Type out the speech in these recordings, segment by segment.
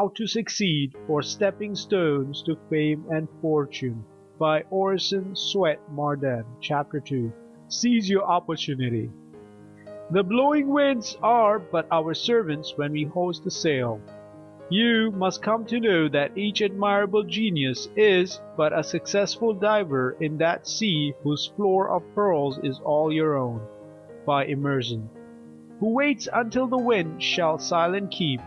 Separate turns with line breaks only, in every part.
How to Succeed for Stepping Stones to Fame and Fortune by Orison Swett Marden Chapter 2 Seize Your Opportunity The blowing winds are but our servants when we hoist the sail. You must come to know that each admirable genius is but a successful diver in that sea whose floor of pearls is all your own. By Emerson Who waits until the wind shall silent keep,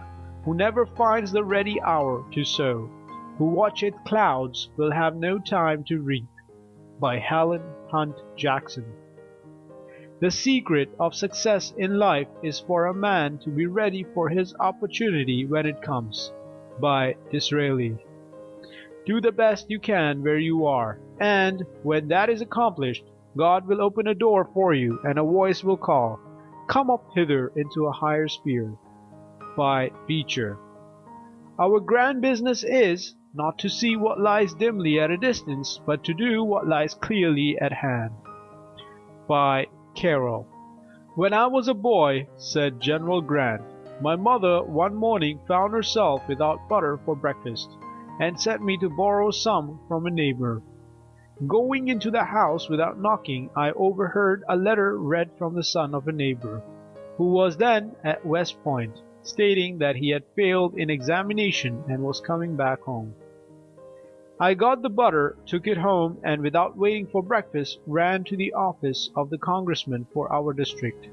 Who never finds the ready hour to sow, Who watcheth clouds, will have no time to reap. By Helen Hunt Jackson The secret of success in life is for a man to be ready for his opportunity when it comes. By Disraeli Do the best you can where you are, and, when that is accomplished, God will open a door for you and a voice will call, Come up hither into a higher sphere. By Beecher Our grand business is, not to see what lies dimly at a distance, but to do what lies clearly at hand. By Carlyle When I was a boy, said General Grant, my mother one morning found herself without butter for breakfast, and sent me to borrow some from a neighbor. Going into the house without knocking, I overheard a letter read from the son of a neighbor, who was then at West Point, stating that he had failed in examination and was coming back home. I got the butter, took it home, and without waiting for breakfast ran to the office of the congressman for our district.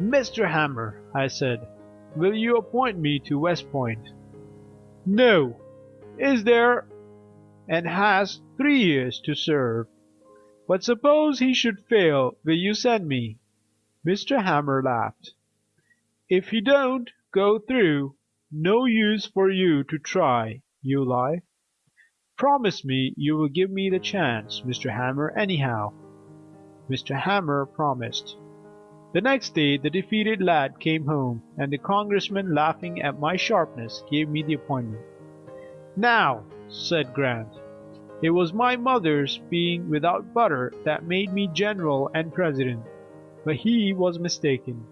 "Mr. Hamer," I said, "will you appoint me to West Point?" "No. Is there and has three years to serve. But suppose he should fail, will you send me?" Mr. Hamer laughed. "If you don't go through, no use for you to try, you lie. Promise me you will give me the chance, Mr. Hamer, anyhow." Mr. Hamer promised. The next day the defeated lad came home, and the congressman laughing at my sharpness gave me the appointment. "Now," said Grant, "it was my mother's being without butter that made me general and president, but he was mistaken.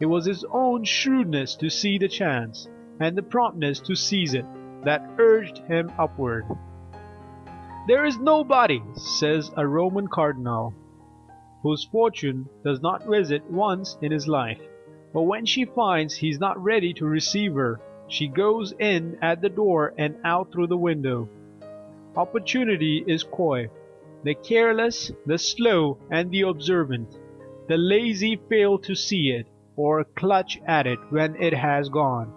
It was his own shrewdness to see the chance, and the promptness to seize it, that urged him upward. There is nobody, says a Roman cardinal, whose fortune does not visit once in his life, but when she finds he is not ready to receive her, she goes in at the door and out through the window. Opportunity is coy. The careless, the slow, and the observant, the lazy fail to see it, or clutch at it when it has gone.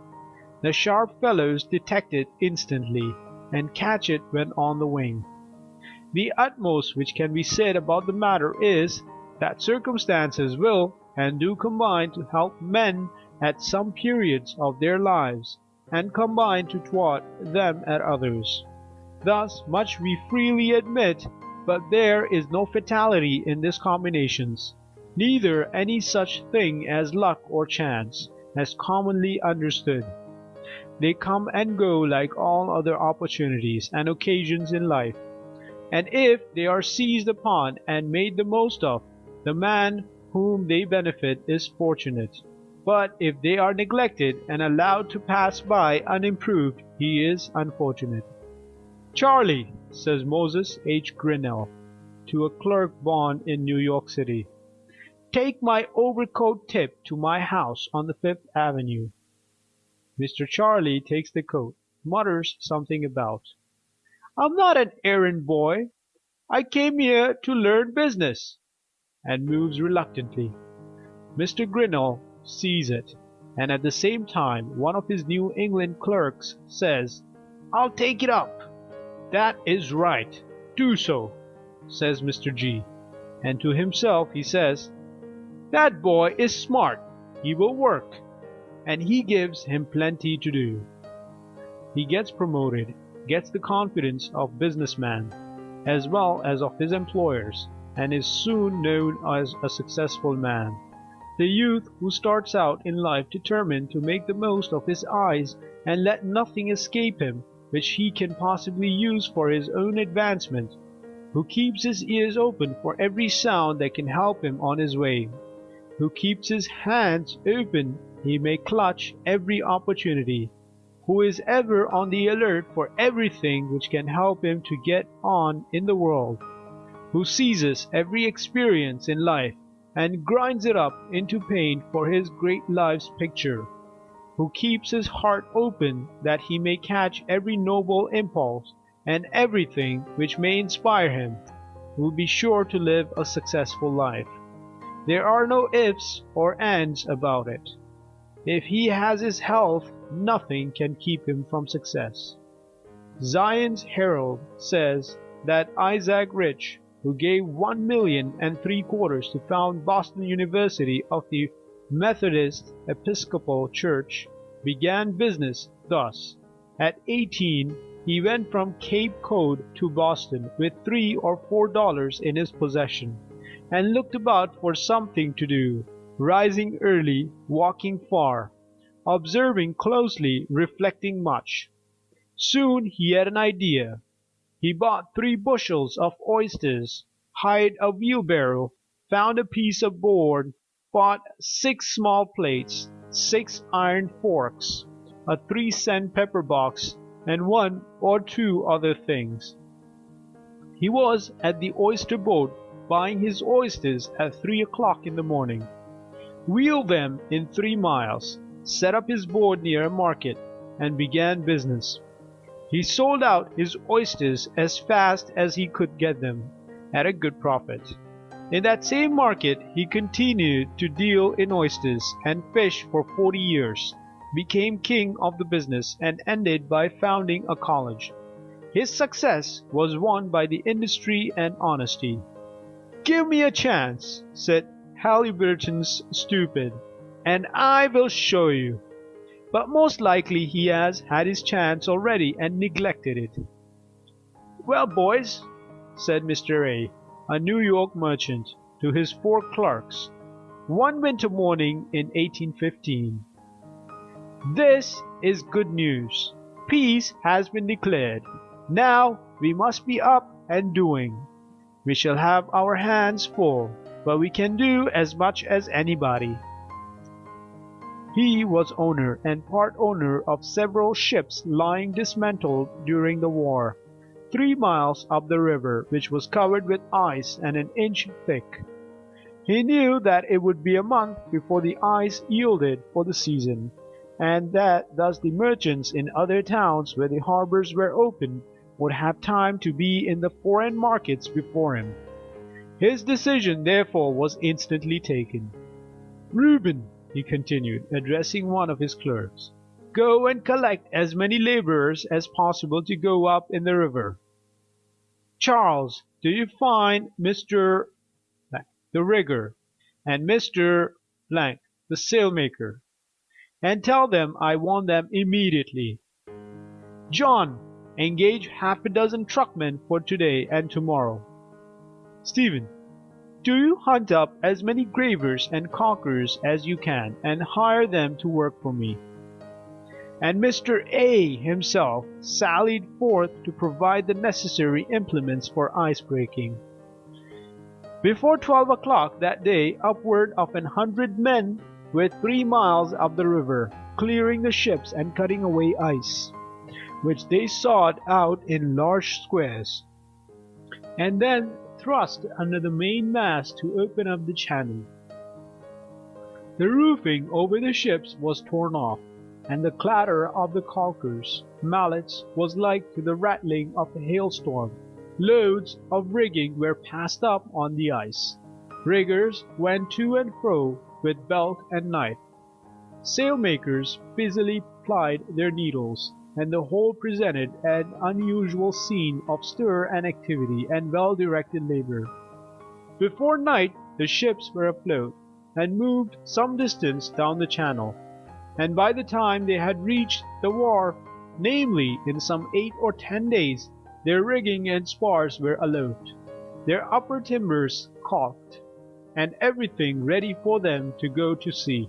The sharp fellows detect it instantly, and catch it when on the wing. The utmost which can be said about the matter is, that circumstances will and do combine to help men at some periods of their lives, and combine to thwart them at others. Thus much we freely admit, but there is no fatality in these combinations, neither any such thing as luck or chance, as commonly understood. They come and go like all other opportunities and occasions in life, and if they are seized upon and made the most of, the man whom they benefit is fortunate, but if they are neglected and allowed to pass by unimproved he is unfortunate. "Charley," says Moses H. Grinnell to a clerk born in New York City, "take my overcoat tip to my house on the Fifth Avenue." Mr. Charley takes the coat, mutters something about "I'm not an errand boy. I came here to learn business," and moves reluctantly. Mr. Grinnell sees it, and at the same time one of his New England clerks says, "I'll take it up." "That is right. Do so," says Mr. G., and to himself he says, "That boy is smart. He will work," and he gives him plenty to do. He gets promoted gets the confidence of business men, as well as of his employers, and is soon known as a successful man. The youth who starts out in life determined to make the most of his eyes and let nothing escape him which he can possibly use for his own advancement, who keeps his ears open for every sound that can help him on his way, who keeps his hands open he may clutch every opportunity, who is ever on the alert for everything which can help him to get on in the world, who seizes every experience in life and grinds it up into paint for his great life's picture, who keeps his heart open that he may catch every noble impulse and everything which may inspire him, will be sure to live a successful life. There are no ifs or ands about it. If he has his health, nothing can keep him from success. Zion's Herald says that Isaac Rich, who gave one million and three quarters to found Boston University of the Methodist Episcopal Church, began business thus. At eighteen he went from Cape Cod to Boston with three or four dollars in his possession, and looked about for something to do, rising early, walking far, observing closely, reflecting much. Soon he had an idea. He bought three bushels of oysters, hired a wheelbarrow, found a piece of board, bought six small plates, six iron forks, a three cent pepper box, and one or two other things. He was at the oyster boat buying his oysters at three o'clock in the morning, wheeled them in three miles, set up his board near a market, and began business. He sold out his oysters as fast as he could get them, at a good profit. In that same market he continued to deal in oysters and fish for forty years became king of the business, and ended by founding a college. His success was won by the industry and honesty. "Give me a chance," said Halyburton's stupid, "and I will show you." But most likely he has had his chance already and neglected it. "Well, boys," said Mr. A, a New York merchant, to his four clerks, one winter morning in 1815. This is good news. Peace has been declared. Now we must be up and doing. We shall have our hands full, but we can do as much as anybody. He was owner and part owner of several ships lying dismantled during the war, three miles up the river, which was covered with ice and an inch thick. He knew that it would be a month before the ice yielded for the season and that thus the merchants in other towns where the harbors were open would have time to be in the foreign markets before him. His decision therefore was instantly taken. Reuben, he continued, addressing one of his clerks, go and collect as many laborers as possible to go up in the river. Charles, do you find Mr. the rigger and Mr. the sailmaker and tell them I want them immediately. John, engage half a dozen truckmen for today and tomorrow. Stephen, do you hunt up as many gravers and caulkers as you can and hire them to work for me. And Mr. A himself sallied forth to provide the necessary implements for ice breaking. Before twelve o'clock that day upward of an hundred men were three miles up the river, clearing the ships and cutting away ice, which they sawed out in large squares, and then thrust under the main mast to open up the channel. The roofing over the ships was torn off, and the clatter of the caulkers' mallets was like to the rattling of a hailstorm. Loads of rigging were passed up on the ice. Riggers went to and fro with belt and knife. Sailmakers busily plied their needles, and the whole presented an unusual scene of stir and activity and well-directed labor. Before night the ships were afloat, and moved some distance down the channel, and by the time they had reached the wharf, namely in some eight or ten days, their rigging and spars were aloft, their upper timbers caulked, and everything ready for them to go to sea.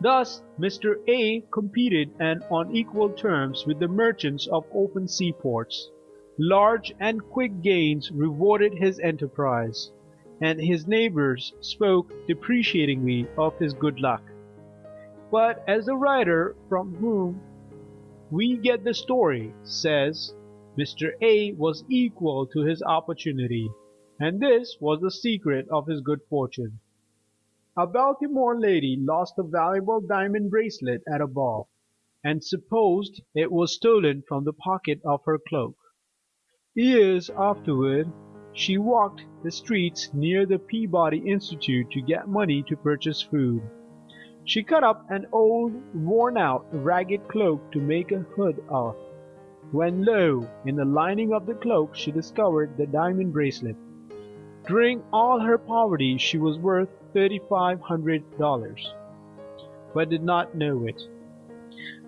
Thus Mr. A competed and on equal terms with the merchants of open seaports. Large and quick gains rewarded his enterprise, and his neighbors spoke depreciatingly of his good luck. But as the writer from whom we get the story, says Mr. A was equal to his opportunity, and this was the secret of his good fortune. A Baltimore lady lost a valuable diamond bracelet at a ball, and supposed it was stolen from the pocket of her cloak. Years afterward she walked the streets near the Peabody Institute to get money to purchase food. She cut up an old, worn out, ragged cloak to make a hood of, when lo! in the lining of the cloak she discovered the diamond bracelet. During all her poverty she was worth thirty five hundred dollars, but did not know it.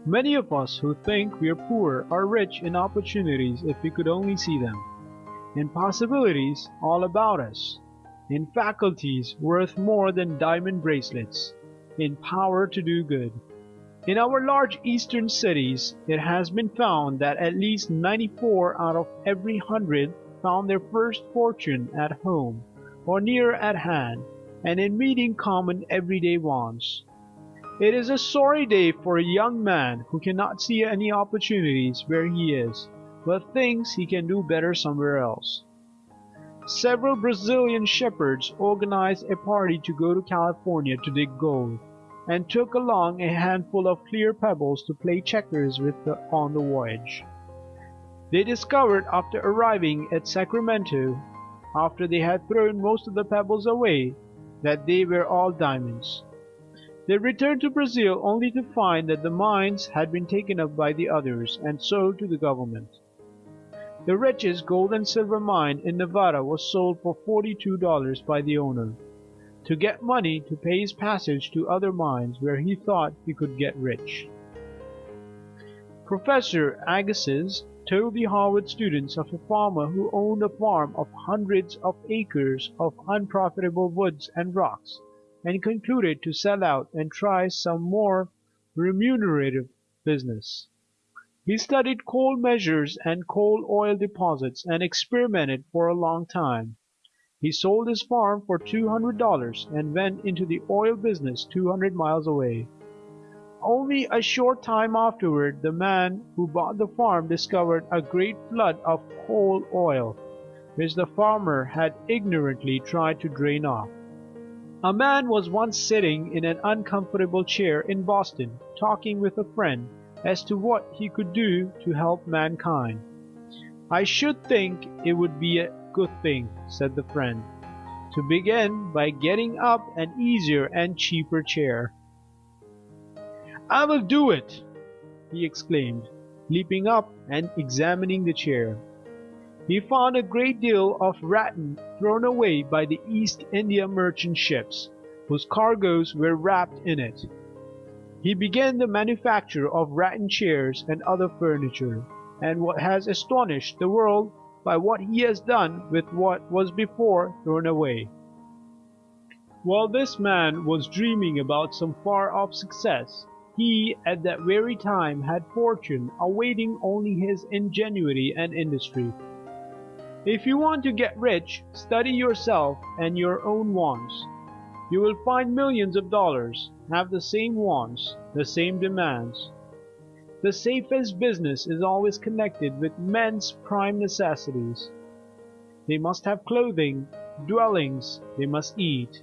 Many of us who think we are poor are rich in opportunities if we could only see them in possibilities all about us, in faculties worth more than diamond bracelets, in power to do good. In our large eastern cities it has been found that at least 94 out of every hundred found their first fortune at home or near at hand and in meeting common everyday wants. It is a sorry day for a young man who cannot see any opportunities where he is but thinks he can do better somewhere else. Several Brazilian shepherds organized a party to go to California to dig gold, and took along a handful of clear pebbles to play checkers with on the voyage. They discovered after arriving at Sacramento, after they had thrown most of the pebbles away, that they were all diamonds. They returned to Brazil only to find that the mines had been taken up by the others and sold to the government. The richest gold and silver mine in Nevada was sold for $42 by the owner, to get money to pay his passage to other mines where he thought he could get rich. Professor Agassiz told the Harvard students of a farmer who owned a farm of hundreds of acres of unprofitable woods and rocks, and concluded to sell out and try some more remunerative business. He studied coal measures and coal oil deposits and experimented for a long time. He sold his farm for two hundred dollars and went into the oil business two hundred miles away. Only a short time afterward the man who bought the farm discovered a great flood of coal oil, which the farmer had ignorantly tried to drain off. A man was once sitting in an uncomfortable chair in Boston talking with a friend as to what he could do to help mankind. "I should think it would be a good thing," said the friend, "to begin by getting up an easier and cheaper chair." "I will do it!" he exclaimed, leaping up and examining the chair. He found a great deal of rattan thrown away by the East India merchant ships, whose cargoes were wrapped in it. He began the manufacture of rattan chairs and other furniture, and what has astonished the world by what he has done with what was before thrown away. While this man was dreaming about some far off success, he at that very time had fortune awaiting only his ingenuity and industry. If you want to get rich, study yourself and your own wants. You will find millions of dollars have the same wants, the same demands. The safest business is always connected with men's prime necessities. They must have clothing, dwellings, they must eat.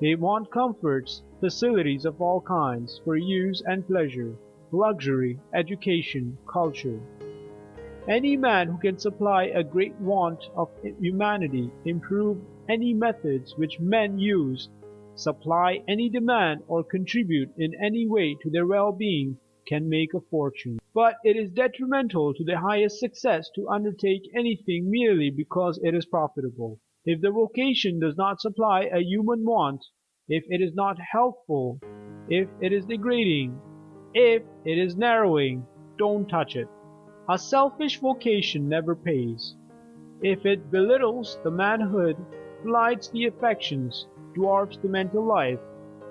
They want comforts, facilities of all kinds, for use and pleasure, luxury, education, culture. Any man who can supply a great want of humanity, improve any methods which men use, supply any demand or contribute in any way to their well-being can make a fortune. But it is detrimental to the highest success to undertake anything merely because it is profitable. If the vocation does not supply a human want, if it is not helpful, if it is degrading, if it is narrowing, don't touch it. A selfish vocation never pays. If it belittles the manhood blights the affections, dwarfs the mental life,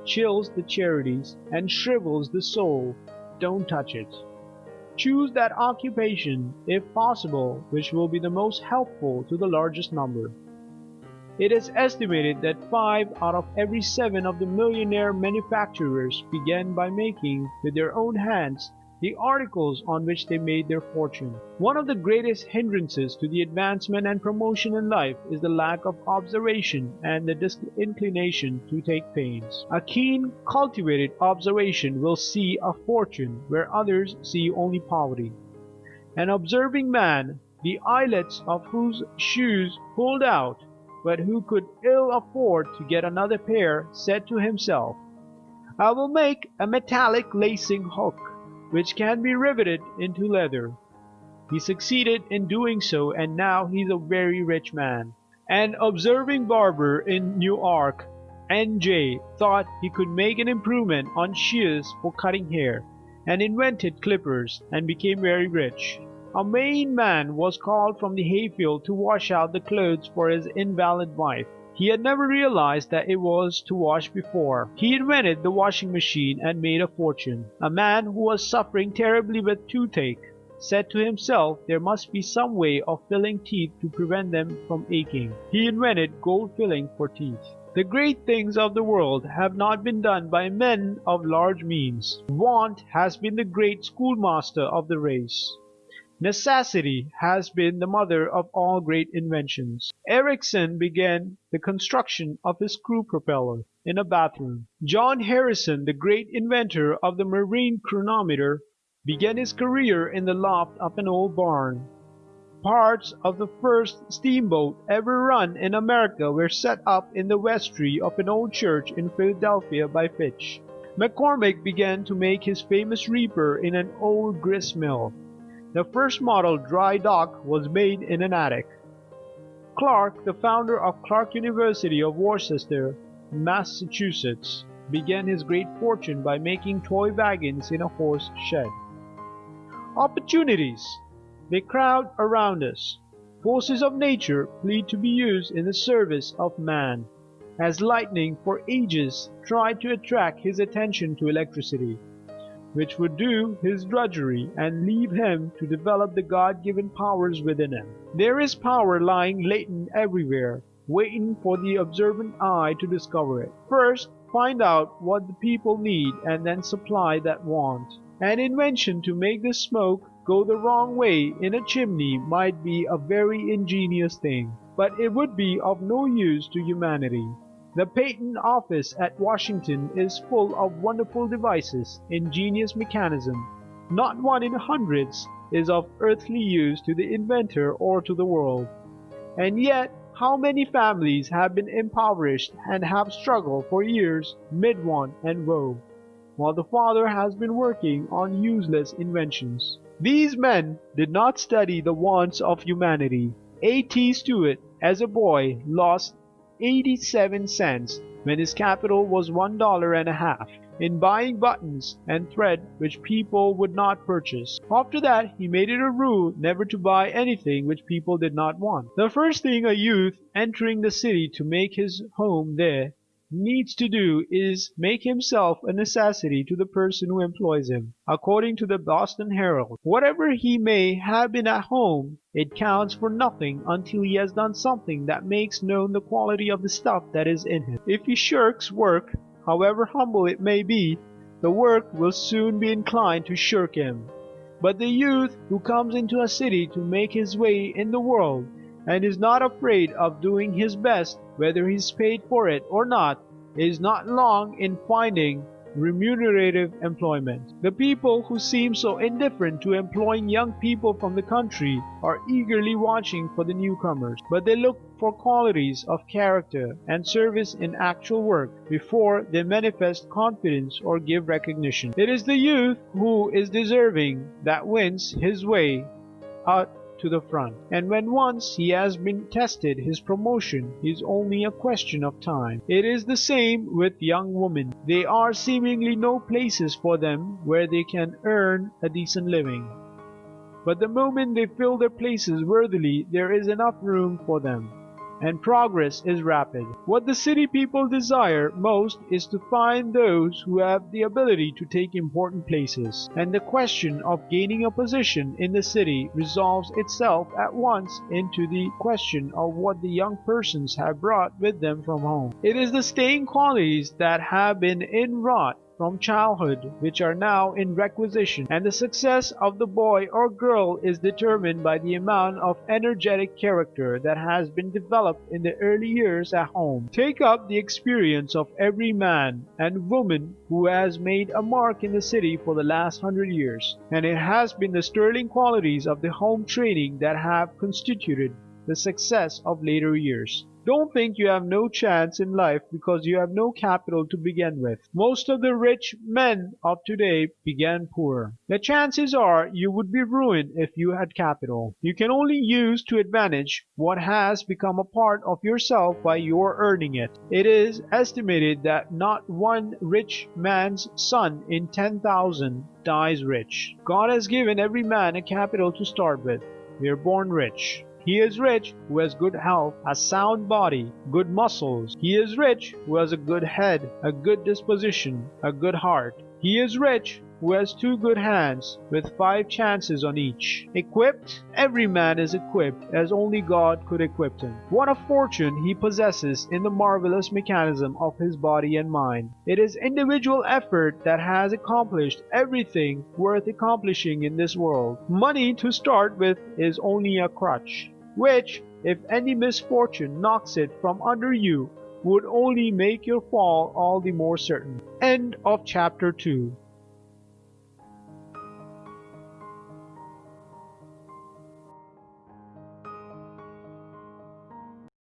chills the charities, and shrivels the soul, don't touch it. Choose that occupation, if possible, which will be the most helpful to the largest number. It is estimated that five out of every seven of the millionaire manufacturers began by making with their own hands the articles on which they made their fortune. One of the greatest hindrances to the advancement and promotion in life is the lack of observation and the disinclination to take pains. A keen, cultivated observation will see a fortune where others see only poverty. An observing man, the eyelets of whose shoes pulled out, but who could ill afford to get another pair, said to himself, I will make a metallic lacing hook which can be riveted into leather. He succeeded in doing so and now he is a very rich man. An observing barber in Newark, N.J., thought he could make an improvement on shears for cutting hair, and invented clippers, and became very rich. A Maine man was called from the hayfield to wash out the clothes for his invalid wife. He had never realized that it was to wash before. He invented the washing machine and made a fortune. A man who was suffering terribly with toothache said to himself there must be some way of filling teeth to prevent them from aching. He invented gold filling for teeth. The great things of the world have not been done by men of large means. Want has been the great schoolmaster of the race. Necessity has been the mother of all great inventions. Ericsson began the construction of his screw propeller in a bathroom. John Harrison, the great inventor of the marine chronometer, began his career in the loft of an old barn. Parts of the first steamboat ever run in America were set up in the vestry of an old church in Philadelphia by Fitch. McCormick began to make his famous reaper in an old grist mill. The first model dry dock was made in an attic. Clark, the founder of Clark University of Worcester, Massachusetts, began his great fortune by making toy wagons in a horse shed. Opportunities! They crowd around us. Forces of nature plead to be used in the service of man, as lightning for ages tried to attract his attention to electricity which would do his drudgery and leave him to develop the God given powers within him. There is power lying latent everywhere, waiting for the observant eye to discover it. First, find out what the people need and then supply that want. An invention to make the smoke go the wrong way in a chimney might be a very ingenious thing, but it would be of no use to humanity. The Patent Office at Washington is full of wonderful devices, ingenious mechanism. Not one in hundreds is of earthly use to the inventor or to the world. And yet how many families have been impoverished and have struggled for years mid want and woe, while the father has been working on useless inventions. These men did not study the wants of humanity. A. T. Stewart, as a boy, lost 87 cents when his capital was one dollar and a half in buying buttons and thread which people would not purchase. After that he made it a rule never to buy anything which people did not want. The first thing a youth entering the city to make his home there needs to do is make himself a necessity to the person who employs him. According to the Boston Herald, whatever he may have been at home, it counts for nothing until he has done something that makes known the quality of the stuff that is in him. If he shirks work, however humble it may be, the work will soon be inclined to shirk him. But the youth who comes into a city to make his way in the world and is not afraid of doing his best whether he is paid for it or not, is not long in finding remunerative employment. The people who seem so indifferent to employing young people from the country are eagerly watching for the newcomers, but they look for qualities of character and service in actual work before they manifest confidence or give recognition. It is the youth who is deserving that wins his way out to the front. And when once he has been tested his promotion is only a question of time. It is the same with young women. There are seemingly no places for them where they can earn a decent living. But the moment they fill their places worthily there is enough room for them and progress is rapid. What the city people desire most is to find those who have the ability to take important places, and the question of gaining a position in the city resolves itself at once into the question of what the young persons have brought with them from home. It is the staying qualities that have been inwrought from childhood which are now in requisition, and the success of the boy or girl is determined by the amount of energetic character that has been developed in the early years at home. Take up the experience of every man and woman who has made a mark in the city for the last hundred years, and it has been the sterling qualities of the home training that have constituted the success of later years. Don't think you have no chance in life because you have no capital to begin with. Most of the rich men of today began poor. The chances are you would be ruined if you had capital. You can only use to advantage what has become a part of yourself by your earning it. It is estimated that not one rich man's son in 10,000 dies rich. God has given every man a capital to start with. We are born rich. He is rich who has good health, a sound body, good muscles. He is rich who has a good head, a good disposition, a good heart. He is rich who has two good hands, with five chances on each. Equipped? Every man is equipped as only God could equip him. What a fortune he possesses in the marvelous mechanism of his body and mind. It is individual effort that has accomplished everything worth accomplishing in this world. Money to start with is only a crutch which, if any misfortune knocks it from under you, would only make your fall all the more certain. End of chapter 2